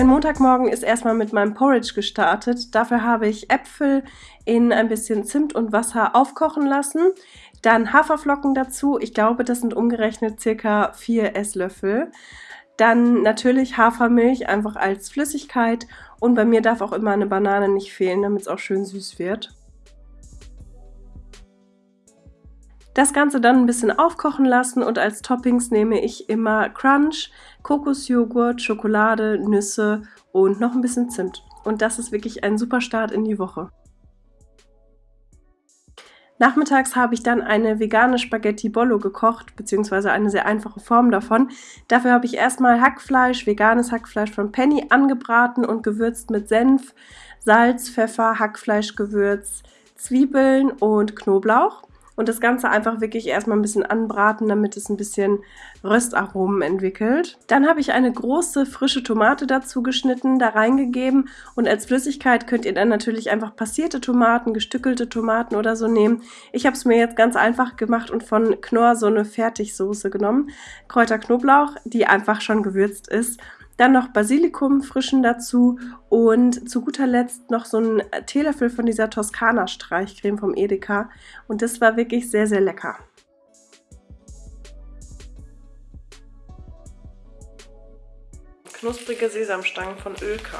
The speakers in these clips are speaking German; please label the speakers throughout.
Speaker 1: Mein Montagmorgen ist erstmal mit meinem Porridge gestartet. Dafür habe ich Äpfel in ein bisschen Zimt und Wasser aufkochen lassen. Dann Haferflocken dazu. Ich glaube, das sind umgerechnet circa vier Esslöffel. Dann natürlich Hafermilch einfach als Flüssigkeit. Und bei mir darf auch immer eine Banane nicht fehlen, damit es auch schön süß wird. Das Ganze dann ein bisschen aufkochen lassen und als Toppings nehme ich immer Crunch, Kokosjoghurt, Schokolade, Nüsse und noch ein bisschen Zimt. Und das ist wirklich ein super Start in die Woche. Nachmittags habe ich dann eine vegane Spaghetti Bollo gekocht, beziehungsweise eine sehr einfache Form davon. Dafür habe ich erstmal Hackfleisch, veganes Hackfleisch von Penny angebraten und gewürzt mit Senf, Salz, Pfeffer, Hackfleischgewürz, Zwiebeln und Knoblauch und das Ganze einfach wirklich erstmal ein bisschen anbraten, damit es ein bisschen Röstaromen entwickelt. Dann habe ich eine große frische Tomate dazu geschnitten, da reingegeben und als Flüssigkeit könnt ihr dann natürlich einfach passierte Tomaten, gestückelte Tomaten oder so nehmen. Ich habe es mir jetzt ganz einfach gemacht und von Knorr so eine Fertigsoße genommen. Kräuter Knoblauch, die einfach schon gewürzt ist dann noch Basilikum frischen dazu und zu guter Letzt noch so ein Teelöffel von dieser Toskana Streichcreme vom Edeka. Und das war wirklich sehr, sehr lecker. Knusprige Sesamstangen von Ölka.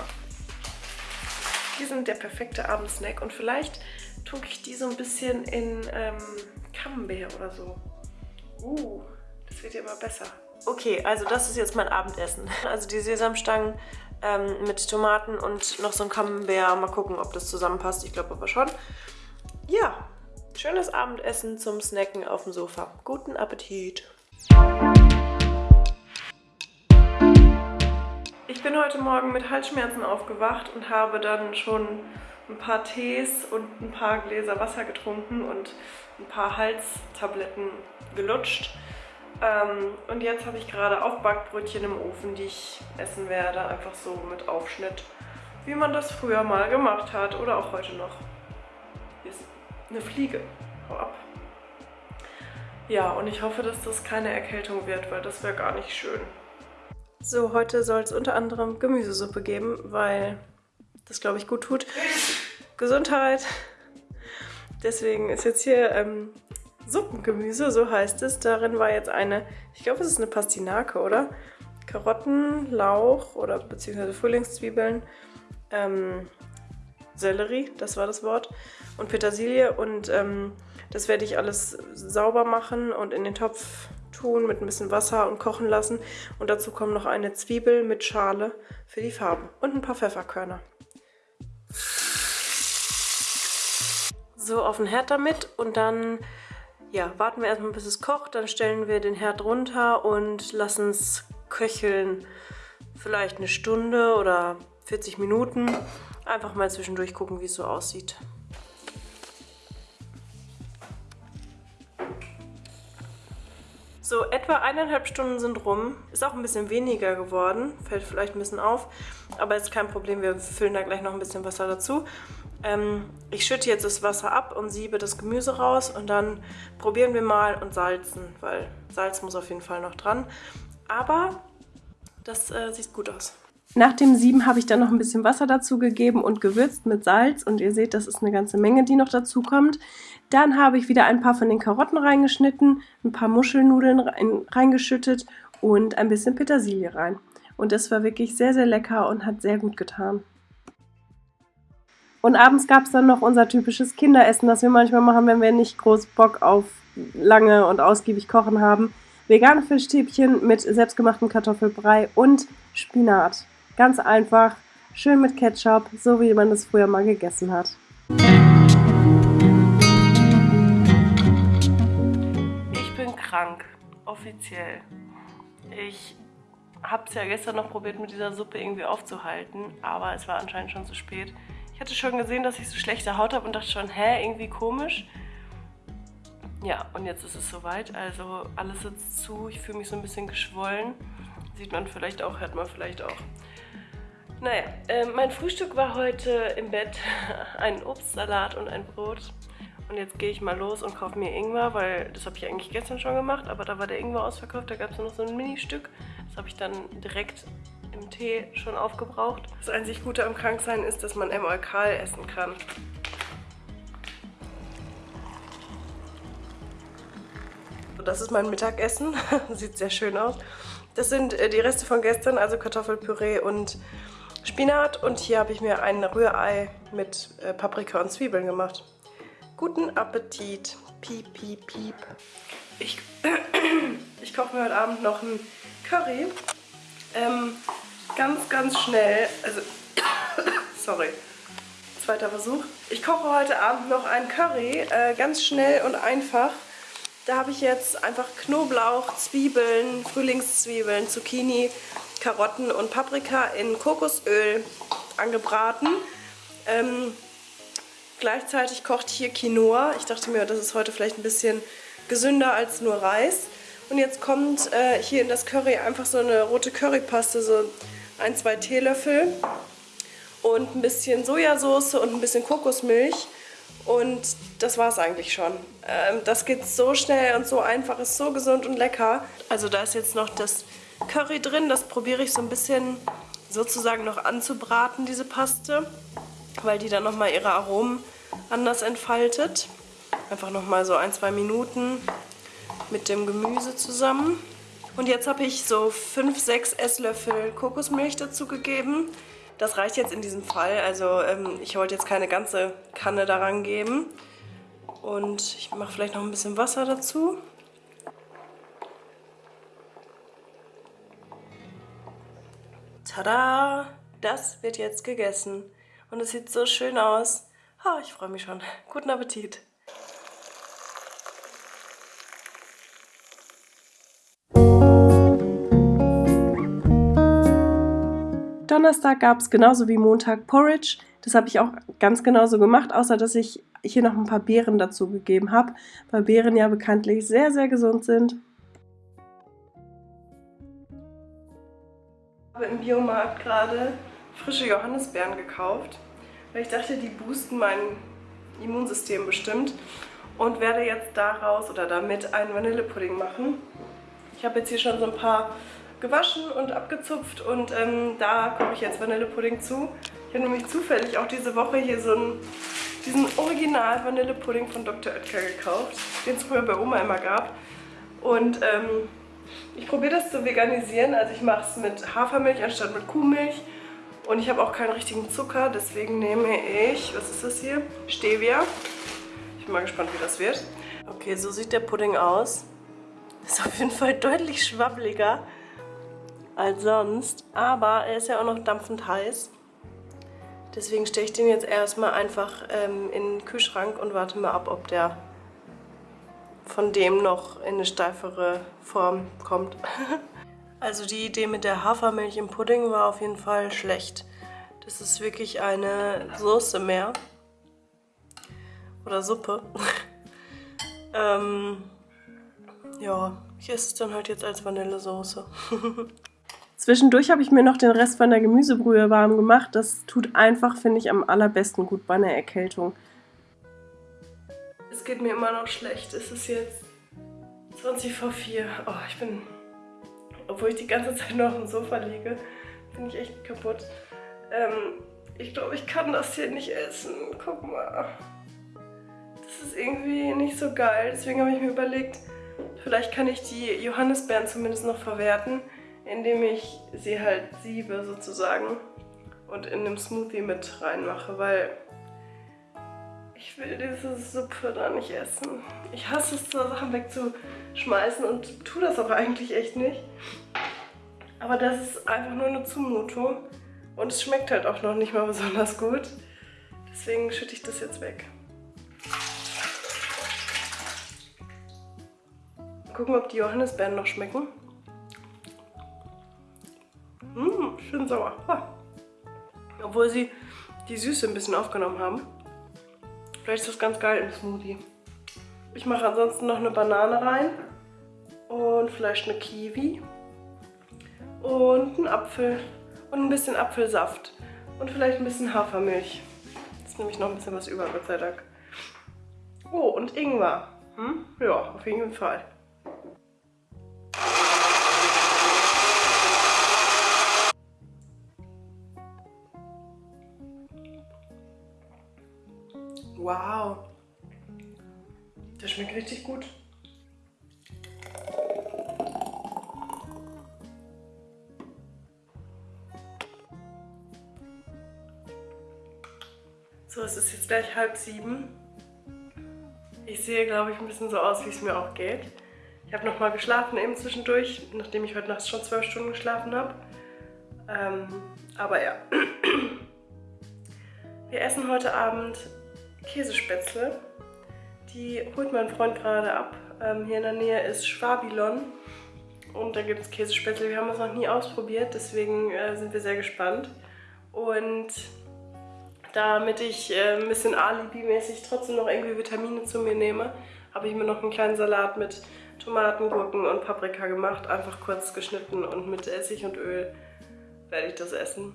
Speaker 1: Die sind der perfekte Abendsnack und vielleicht tunke ich die so ein bisschen in ähm, Camembert oder so. Uh, das wird ja immer besser. Okay, also das ist jetzt mein Abendessen. Also die Sesamstangen ähm, mit Tomaten und noch so ein Camembert. Mal gucken, ob das zusammenpasst. Ich glaube aber schon. Ja, schönes Abendessen zum Snacken auf dem Sofa. Guten Appetit! Ich bin heute Morgen mit Halsschmerzen aufgewacht und habe dann schon ein paar Tees und ein paar Gläser Wasser getrunken und ein paar Halstabletten gelutscht. Ähm, und jetzt habe ich gerade Aufbackbrötchen im Ofen, die ich essen werde. Einfach so mit Aufschnitt, wie man das früher mal gemacht hat oder auch heute noch. Hier ist eine Fliege. Hau ab. Ja, und ich hoffe, dass das keine Erkältung wird, weil das wäre gar nicht schön. So, heute soll es unter anderem Gemüsesuppe geben, weil das, glaube ich, gut tut. Gesundheit! Deswegen ist jetzt hier ähm, Suppengemüse, so heißt es. Darin war jetzt eine, ich glaube, es ist eine Pastinake, oder? Karotten, Lauch oder beziehungsweise Frühlingszwiebeln, ähm, Sellerie, das war das Wort, und Petersilie. Und ähm, das werde ich alles sauber machen und in den Topf tun mit ein bisschen Wasser und kochen lassen. Und dazu kommt noch eine Zwiebel mit Schale für die Farbe und ein paar Pfefferkörner. So, auf den Herd damit und dann ja, warten wir erstmal, bis es kocht. Dann stellen wir den Herd runter und lassen es köcheln. Vielleicht eine Stunde oder 40 Minuten. Einfach mal zwischendurch gucken, wie es so aussieht. So, etwa eineinhalb Stunden sind rum. Ist auch ein bisschen weniger geworden. Fällt vielleicht ein bisschen auf. Aber ist kein Problem. Wir füllen da gleich noch ein bisschen Wasser dazu. Ähm, ich schütte jetzt das Wasser ab und siebe das Gemüse raus und dann probieren wir mal und salzen, weil Salz muss auf jeden Fall noch dran. Aber das äh, sieht gut aus. Nach dem Sieben habe ich dann noch ein bisschen Wasser dazu gegeben und gewürzt mit Salz und ihr seht, das ist eine ganze Menge, die noch dazu kommt. Dann habe ich wieder ein paar von den Karotten reingeschnitten, ein paar Muschelnudeln rein, reingeschüttet und ein bisschen Petersilie rein. Und das war wirklich sehr, sehr lecker und hat sehr gut getan. Und abends gab es dann noch unser typisches Kinderessen, das wir manchmal machen, wenn wir nicht groß Bock auf lange und ausgiebig kochen haben. Vegane Fischstäbchen mit selbstgemachtem Kartoffelbrei und Spinat. Ganz einfach, schön mit Ketchup, so wie man das früher mal gegessen hat. Krank, offiziell. Ich habe es ja gestern noch probiert, mit dieser Suppe irgendwie aufzuhalten, aber es war anscheinend schon zu spät. Ich hatte schon gesehen, dass ich so schlechte Haut habe und dachte schon, hä, irgendwie komisch. Ja, und jetzt ist es soweit. Also alles sitzt zu. Ich fühle mich so ein bisschen geschwollen. Sieht man vielleicht auch, hört man vielleicht auch. Naja, äh, mein Frühstück war heute im Bett ein Obstsalat und ein Brot. Und jetzt gehe ich mal los und kaufe mir Ingwer, weil das habe ich eigentlich gestern schon gemacht, aber da war der Ingwer ausverkauft, da gab es noch so ein Mini-Stück. Das habe ich dann direkt im Tee schon aufgebraucht. Das einzig Gute am Kranksein ist, dass man Emolkal essen kann. Das ist mein Mittagessen. Sieht sehr schön aus. Das sind äh, die Reste von gestern, also Kartoffelpüree und Spinat. Und hier habe ich mir ein Rührei mit äh, Paprika und Zwiebeln gemacht. Guten Appetit. Piep, piep, piep. Ich, ich koche mir heute Abend noch ein Curry. Ähm, ganz, ganz schnell. Also, sorry. Zweiter Versuch. Ich koche heute Abend noch ein Curry. Äh, ganz schnell und einfach. Da habe ich jetzt einfach Knoblauch, Zwiebeln, Frühlingszwiebeln, Zucchini, Karotten und Paprika in Kokosöl angebraten. Ähm, gleichzeitig kocht hier Quinoa. Ich dachte mir, das ist heute vielleicht ein bisschen gesünder als nur Reis. Und jetzt kommt äh, hier in das Curry einfach so eine rote Currypaste, so ein, zwei Teelöffel und ein bisschen Sojasauce und ein bisschen Kokosmilch. Und das war es eigentlich schon. Ähm, das geht so schnell und so einfach, ist so gesund und lecker. Also da ist jetzt noch das Curry drin. Das probiere ich so ein bisschen sozusagen noch anzubraten, diese Paste, weil die dann nochmal ihre Aromen anders entfaltet. Einfach nochmal so ein, zwei Minuten mit dem Gemüse zusammen. Und jetzt habe ich so 5, 6 Esslöffel Kokosmilch dazu gegeben. Das reicht jetzt in diesem Fall. Also ähm, ich wollte jetzt keine ganze Kanne daran geben. Und ich mache vielleicht noch ein bisschen Wasser dazu. Tada! Das wird jetzt gegessen. Und es sieht so schön aus. Oh, ich freue mich schon. Guten Appetit! Donnerstag gab es genauso wie Montag Porridge. Das habe ich auch ganz genauso gemacht, außer dass ich hier noch ein paar Beeren dazu gegeben habe, weil Beeren ja bekanntlich sehr, sehr gesund sind. Ich habe im Biomarkt gerade frische Johannisbeeren gekauft, weil ich dachte, die boosten mein Immunsystem bestimmt und werde jetzt daraus oder damit einen Vanillepudding machen. Ich habe jetzt hier schon so ein paar gewaschen und abgezupft und ähm, da koche ich jetzt Vanillepudding zu. Ich habe nämlich zufällig auch diese Woche hier so einen, diesen Original Vanillepudding von Dr. Oetker gekauft, den es früher bei Oma immer gab. Und ähm, ich probiere das zu veganisieren, also ich mache es mit Hafermilch anstatt mit Kuhmilch. Und ich habe auch keinen richtigen Zucker, deswegen nehme ich, was ist das hier? Stevia. Ich bin mal gespannt, wie das wird. Okay, so sieht der Pudding aus. Ist auf jeden Fall deutlich schwabbeliger als sonst. Aber er ist ja auch noch dampfend heiß. Deswegen stelle ich den jetzt erstmal einfach ähm, in den Kühlschrank und warte mal ab, ob der von dem noch in eine steifere Form kommt. also die Idee mit der Hafermilch im Pudding war auf jeden Fall schlecht. Das ist wirklich eine Soße mehr. Oder Suppe. ähm, ja, ich esse es dann halt jetzt als Vanillesoße. Zwischendurch habe ich mir noch den Rest von der Gemüsebrühe warm gemacht. Das tut einfach, finde ich, am allerbesten gut bei einer Erkältung. Es geht mir immer noch schlecht. Es ist jetzt 20 vor 4. Oh, ich bin, obwohl ich die ganze Zeit noch auf dem Sofa liege, bin ich echt kaputt. Ähm, ich glaube, ich kann das hier nicht essen. Guck mal. Das ist irgendwie nicht so geil. Deswegen habe ich mir überlegt, vielleicht kann ich die Johannisbeeren zumindest noch verwerten indem ich sie halt siebe sozusagen und in dem Smoothie mit reinmache, weil ich will diese Suppe da nicht essen. Ich hasse es, so Sachen wegzuschmeißen und tue das aber eigentlich echt nicht. Aber das ist einfach nur eine Zumutung und es schmeckt halt auch noch nicht mal besonders gut. Deswegen schütte ich das jetzt weg. Gucken, ob die Johannisbeeren noch schmecken. Mmh, schön sauer. Obwohl sie die Süße ein bisschen aufgenommen haben. Vielleicht ist das ganz geil im Smoothie. Ich mache ansonsten noch eine Banane rein. Und vielleicht eine Kiwi. Und einen Apfel. Und ein bisschen Apfelsaft. Und vielleicht ein bisschen Hafermilch. Jetzt nehme ich noch ein bisschen was über, Gott sei Dank. Oh, und Ingwer. Hm? Ja, auf jeden Fall. Der schmeckt richtig gut. So, es ist jetzt gleich halb sieben. Ich sehe, glaube ich, ein bisschen so aus, wie es mir auch geht. Ich habe nochmal geschlafen eben zwischendurch, nachdem ich heute Nacht schon zwölf Stunden geschlafen habe. Ähm, aber ja. Wir essen heute Abend Käsespätzle. Die holt mein Freund gerade ab. Ähm, hier in der Nähe ist Schwabilon. Und da gibt es Käsespätzle. Wir haben es noch nie ausprobiert, deswegen äh, sind wir sehr gespannt. Und damit ich äh, ein bisschen Alibi-mäßig trotzdem noch irgendwie Vitamine zu mir nehme, habe ich mir noch einen kleinen Salat mit Tomaten, Gurken und Paprika gemacht. Einfach kurz geschnitten und mit Essig und Öl werde ich das essen.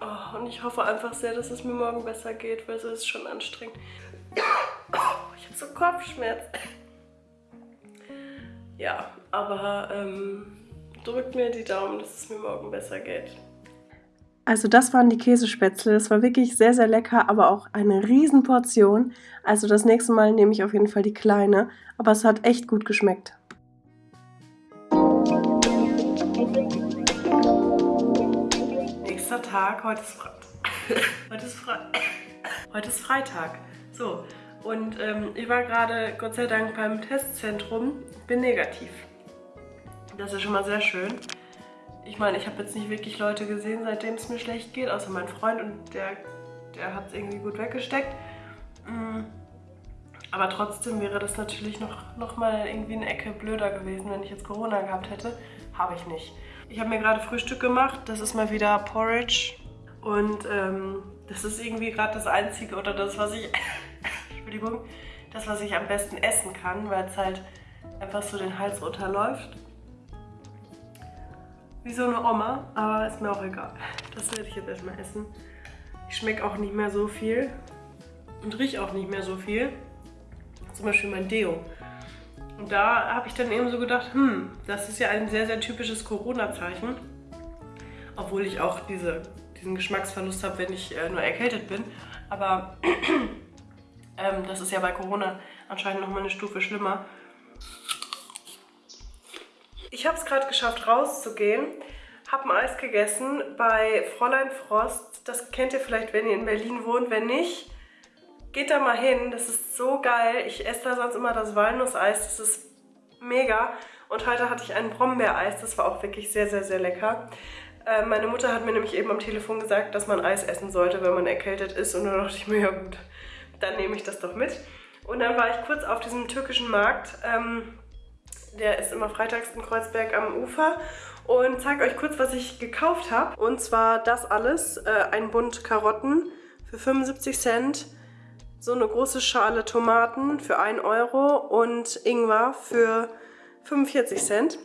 Speaker 1: Oh, und ich hoffe einfach sehr, dass es mir morgen besser geht, weil es ist schon anstrengend. So Kopfschmerz. Ja, aber ähm, drückt mir die Daumen, dass es mir morgen besser geht.
Speaker 2: Also das waren die Käsespätzle. Das war wirklich sehr, sehr lecker, aber auch eine Riesenportion. Also das nächste Mal nehme ich auf jeden Fall die kleine. Aber es hat echt gut geschmeckt.
Speaker 1: Nächster Tag, heute ist, Fre heute ist, Fre heute ist Freitag. So, und ähm, ich war gerade, Gott sei Dank, beim Testzentrum. Bin negativ. Das ist schon mal sehr schön ich meine, ich habe jetzt nicht wirklich Leute gesehen, seitdem es mir schlecht geht, außer mein Freund und der, der hat es irgendwie gut weggesteckt. Mm. Aber trotzdem wäre das natürlich noch, noch mal irgendwie eine Ecke blöder gewesen, wenn ich jetzt Corona gehabt hätte. Habe ich nicht. Ich habe mir gerade Frühstück gemacht. Das ist mal wieder Porridge. Und ähm, das ist irgendwie gerade das Einzige oder das, was ich... Entschuldigung. Das, was ich am besten essen kann, weil es halt einfach so den Hals runterläuft. Wie so eine Oma, aber ist mir auch egal. Das werde ich jetzt erstmal essen. Ich schmecke auch nicht mehr so viel und rieche auch nicht mehr so viel. Zum Beispiel mein Deo. Und da habe ich dann eben so gedacht, hm, das ist ja ein sehr, sehr typisches Corona-Zeichen. Obwohl ich auch diese, diesen Geschmacksverlust habe, wenn ich äh, nur erkältet bin. Aber ähm, das ist ja bei Corona anscheinend nochmal eine Stufe schlimmer. Ich habe es gerade geschafft, rauszugehen. Habe ein Eis gegessen bei Fräulein Frost. Das kennt ihr vielleicht, wenn ihr in Berlin wohnt. Wenn nicht, geht da mal hin. Das ist so geil. Ich esse da sonst immer das Walnusseis. Das ist mega. Und heute hatte ich ein Brombeereis. Das war auch wirklich sehr, sehr, sehr lecker. Äh, meine Mutter hat mir nämlich eben am Telefon gesagt, dass man Eis essen sollte, wenn man erkältet ist. Und dann dachte ich mir, ja gut, dann nehme ich das doch mit. Und dann war ich kurz auf diesem türkischen Markt. Ähm, der ist immer freitags in Kreuzberg am Ufer und zeige euch kurz, was ich gekauft habe. Und zwar das alles, äh, ein Bund Karotten für 75 Cent, so eine große Schale Tomaten für 1 Euro und Ingwer für 45 Cent.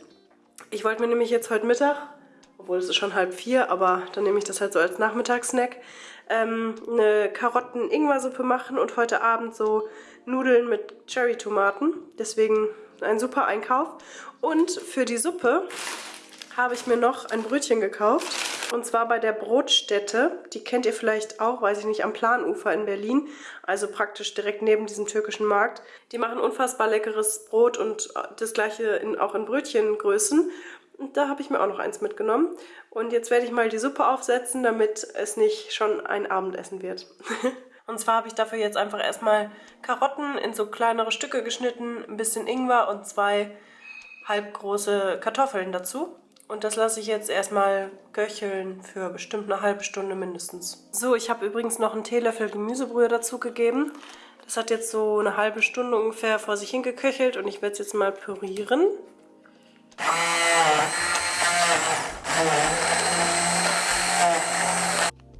Speaker 1: Ich wollte mir nämlich jetzt heute Mittag, obwohl es ist schon halb vier, aber dann nehme ich das halt so als Nachmittagssnack, ähm, eine Karotten-Ingwer-Suppe machen und heute Abend so Nudeln mit Cherry-Tomaten. Deswegen ein super Einkauf. Und für die Suppe habe ich mir noch ein Brötchen gekauft. Und zwar bei der Brotstätte. Die kennt ihr vielleicht auch, weiß ich nicht, am Planufer in Berlin. Also praktisch direkt neben diesem türkischen Markt. Die machen unfassbar leckeres Brot und das gleiche in, auch in Brötchengrößen. Und da habe ich mir auch noch eins mitgenommen. Und jetzt werde ich mal die Suppe aufsetzen, damit es nicht schon ein Abendessen wird. Und zwar habe ich dafür jetzt einfach erstmal Karotten in so kleinere Stücke geschnitten, ein bisschen Ingwer und zwei halbgroße Kartoffeln dazu. Und das lasse ich jetzt erstmal köcheln für bestimmt eine halbe Stunde mindestens. So, ich habe übrigens noch einen Teelöffel Gemüsebrühe dazu gegeben. Das hat jetzt so eine halbe Stunde ungefähr vor sich hingeköchelt und ich werde es jetzt mal pürieren.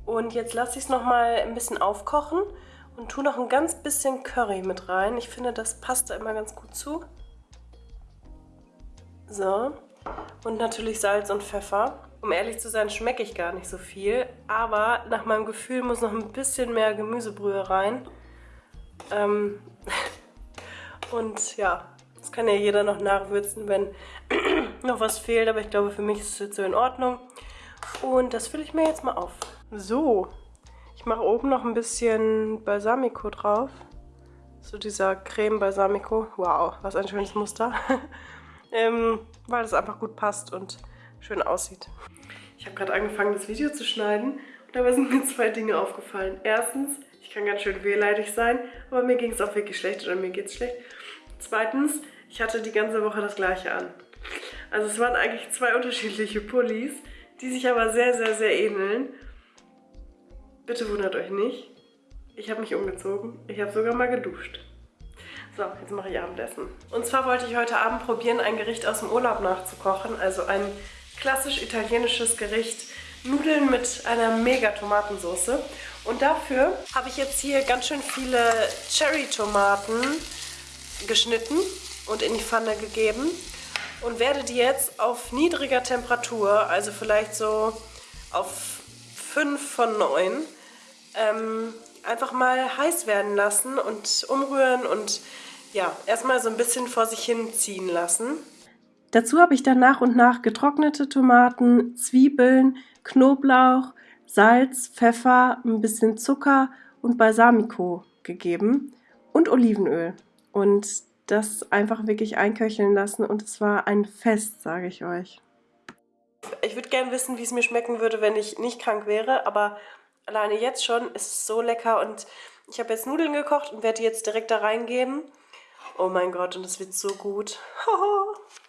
Speaker 1: Und jetzt lasse ich es nochmal ein bisschen aufkochen und tue noch ein ganz bisschen Curry mit rein. Ich finde, das passt da immer ganz gut zu. So. Und natürlich Salz und Pfeffer. Um ehrlich zu sein, schmecke ich gar nicht so viel. Aber nach meinem Gefühl muss noch ein bisschen mehr Gemüsebrühe rein. Ähm und ja, das kann ja jeder noch nachwürzen, wenn noch was fehlt. Aber ich glaube, für mich ist es jetzt so in Ordnung. Und das fülle ich mir jetzt mal auf. So,
Speaker 2: Ich mache oben noch ein bisschen Balsamico drauf. So dieser Creme Balsamico. Wow, was ein schönes Muster. ähm, weil das einfach gut passt und schön aussieht. Ich habe gerade angefangen, das Video zu schneiden und dabei sind mir zwei Dinge aufgefallen. Erstens, ich kann ganz schön wehleidig sein, aber mir ging es auch wirklich schlecht oder mir geht es schlecht. Zweitens, ich hatte die ganze Woche das gleiche an. Also es waren eigentlich zwei unterschiedliche Pullis, die sich aber sehr, sehr, sehr ähneln. Bitte wundert euch nicht. Ich habe mich umgezogen. Ich habe sogar mal geduscht. So, jetzt mache ich Abendessen. Und zwar wollte ich heute Abend probieren, ein Gericht aus dem Urlaub nachzukochen. Also ein klassisch italienisches Gericht. Nudeln mit einer mega Tomatensauce. Und dafür habe ich jetzt hier ganz schön viele Cherry-Tomaten geschnitten und in die Pfanne gegeben und werde die jetzt auf niedriger Temperatur, also vielleicht so auf 5 von 9, ähm, einfach mal heiß werden lassen und umrühren und ja, erstmal so ein bisschen vor sich hin ziehen lassen. Dazu habe ich dann nach und nach getrocknete Tomaten, Zwiebeln, Knoblauch, Salz, Pfeffer, ein bisschen Zucker und Balsamico gegeben und Olivenöl. Und das einfach wirklich einköcheln lassen und es war ein Fest, sage ich euch. Ich würde gerne wissen, wie es mir schmecken würde, wenn ich nicht krank wäre, aber alleine jetzt schon ist es so lecker und ich habe jetzt Nudeln gekocht und werde die jetzt direkt da reingeben. Oh mein Gott, und es wird so gut.